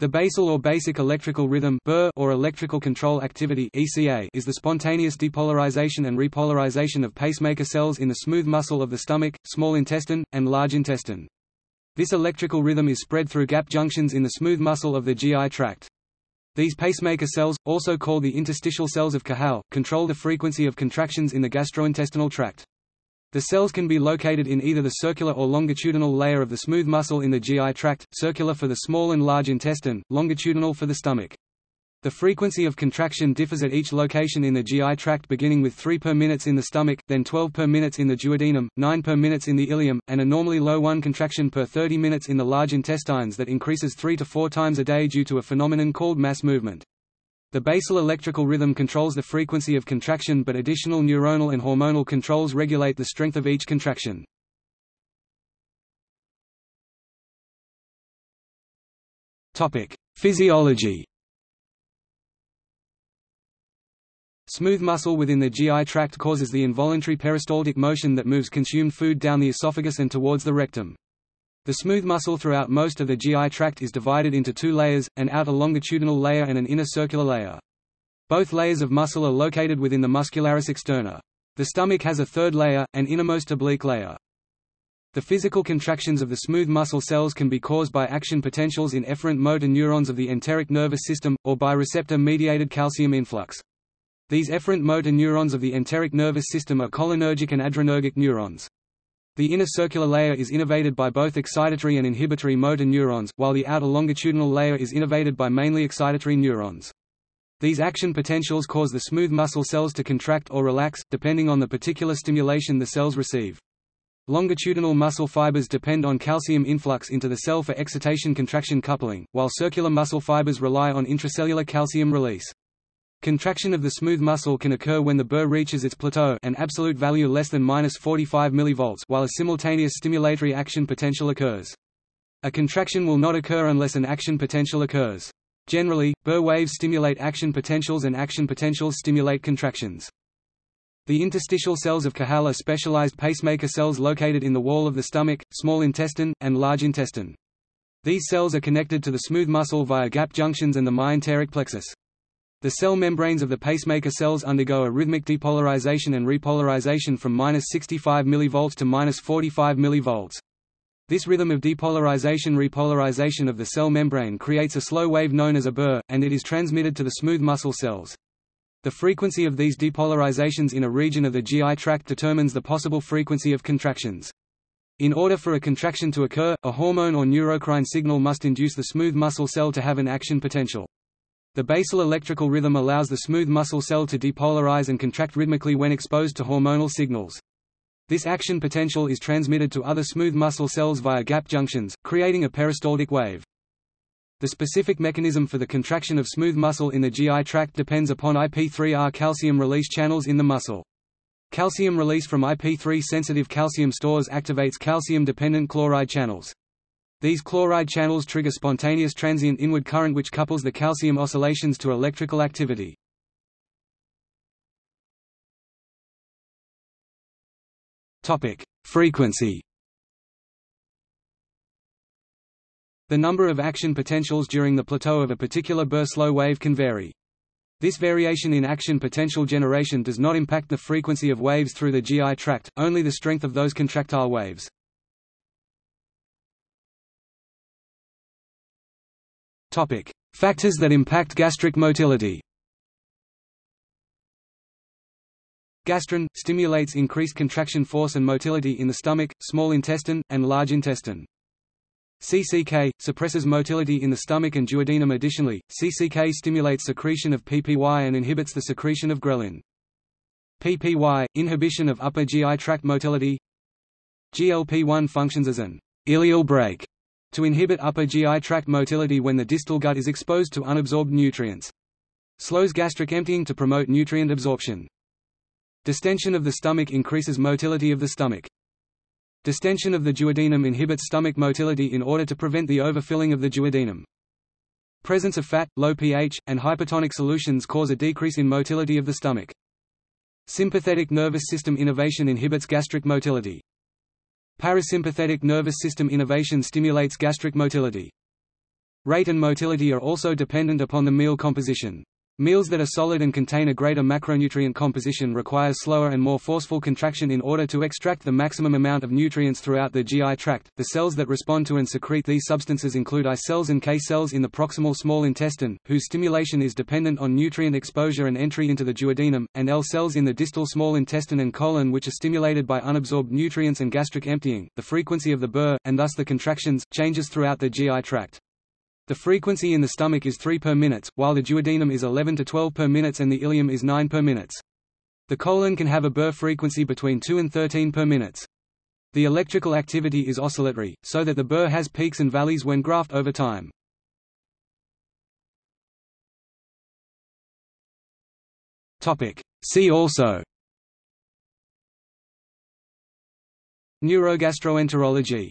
The basal or basic electrical rhythm or electrical control activity is the spontaneous depolarization and repolarization of pacemaker cells in the smooth muscle of the stomach, small intestine, and large intestine. This electrical rhythm is spread through gap junctions in the smooth muscle of the GI tract. These pacemaker cells, also called the interstitial cells of Cajal, control the frequency of contractions in the gastrointestinal tract. The cells can be located in either the circular or longitudinal layer of the smooth muscle in the GI tract, circular for the small and large intestine, longitudinal for the stomach. The frequency of contraction differs at each location in the GI tract beginning with 3 per minutes in the stomach, then 12 per minutes in the duodenum, 9 per minutes in the ileum, and a normally low 1 contraction per 30 minutes in the large intestines that increases 3 to 4 times a day due to a phenomenon called mass movement. The basal electrical rhythm controls the frequency of contraction but additional neuronal and hormonal controls regulate the strength of each contraction. Physiology Smooth muscle within the GI tract causes the involuntary peristaltic motion that moves consumed food down the esophagus and towards the rectum. The smooth muscle throughout most of the GI tract is divided into two layers, an outer longitudinal layer and an inner circular layer. Both layers of muscle are located within the muscularis externa. The stomach has a third layer, an innermost oblique layer. The physical contractions of the smooth muscle cells can be caused by action potentials in efferent motor neurons of the enteric nervous system, or by receptor-mediated calcium influx. These efferent motor neurons of the enteric nervous system are cholinergic and adrenergic neurons. The inner circular layer is innervated by both excitatory and inhibitory motor neurons, while the outer longitudinal layer is innervated by mainly excitatory neurons. These action potentials cause the smooth muscle cells to contract or relax, depending on the particular stimulation the cells receive. Longitudinal muscle fibers depend on calcium influx into the cell for excitation-contraction coupling, while circular muscle fibers rely on intracellular calcium release. Contraction of the smooth muscle can occur when the burr reaches its plateau an absolute value less than minus 45 mV while a simultaneous stimulatory action potential occurs. A contraction will not occur unless an action potential occurs. Generally, burr waves stimulate action potentials and action potentials stimulate contractions. The interstitial cells of Cajal are specialized pacemaker cells located in the wall of the stomach, small intestine, and large intestine. These cells are connected to the smooth muscle via gap junctions and the myenteric plexus. The cell membranes of the pacemaker cells undergo a rhythmic depolarization and repolarization from 65 mV to 45 mV. This rhythm of depolarization-repolarization of the cell membrane creates a slow wave known as a burr, and it is transmitted to the smooth muscle cells. The frequency of these depolarizations in a region of the GI tract determines the possible frequency of contractions. In order for a contraction to occur, a hormone or neurocrine signal must induce the smooth muscle cell to have an action potential. The basal electrical rhythm allows the smooth muscle cell to depolarize and contract rhythmically when exposed to hormonal signals. This action potential is transmitted to other smooth muscle cells via gap junctions, creating a peristaltic wave. The specific mechanism for the contraction of smooth muscle in the GI tract depends upon IP3R calcium release channels in the muscle. Calcium release from IP3-sensitive calcium stores activates calcium-dependent chloride channels. These chloride channels trigger spontaneous transient inward current which couples the calcium oscillations to electrical activity. Frequency The number of action potentials during the plateau of a particular burr slow wave can vary. This variation in action potential generation does not impact the frequency of waves through the GI tract, only the strength of those contractile waves. Topic: Factors that impact gastric motility. Gastrin – stimulates increased contraction force and motility in the stomach, small intestine, and large intestine. CCK – suppresses motility in the stomach and duodenum Additionally, CCK stimulates secretion of PPY and inhibits the secretion of ghrelin. PPY – inhibition of upper GI tract motility GLP-1 functions as an ileal brake to inhibit upper GI tract motility when the distal gut is exposed to unabsorbed nutrients. Slows gastric emptying to promote nutrient absorption. Distension of the stomach increases motility of the stomach. Distension of the duodenum inhibits stomach motility in order to prevent the overfilling of the duodenum. Presence of fat, low pH, and hypertonic solutions cause a decrease in motility of the stomach. Sympathetic nervous system innervation inhibits gastric motility. Parasympathetic nervous system innervation stimulates gastric motility. Rate and motility are also dependent upon the meal composition. Meals that are solid and contain a greater macronutrient composition require slower and more forceful contraction in order to extract the maximum amount of nutrients throughout the GI tract. The cells that respond to and secrete these substances include I cells and K cells in the proximal small intestine, whose stimulation is dependent on nutrient exposure and entry into the duodenum, and L cells in the distal small intestine and colon which are stimulated by unabsorbed nutrients and gastric emptying. The frequency of the burr, and thus the contractions, changes throughout the GI tract. The frequency in the stomach is 3 per minute, while the duodenum is 11 to 12 per minute and the ileum is 9 per minute. The colon can have a burr frequency between 2 and 13 per minute. The electrical activity is oscillatory, so that the burr has peaks and valleys when graphed over time. See also Neurogastroenterology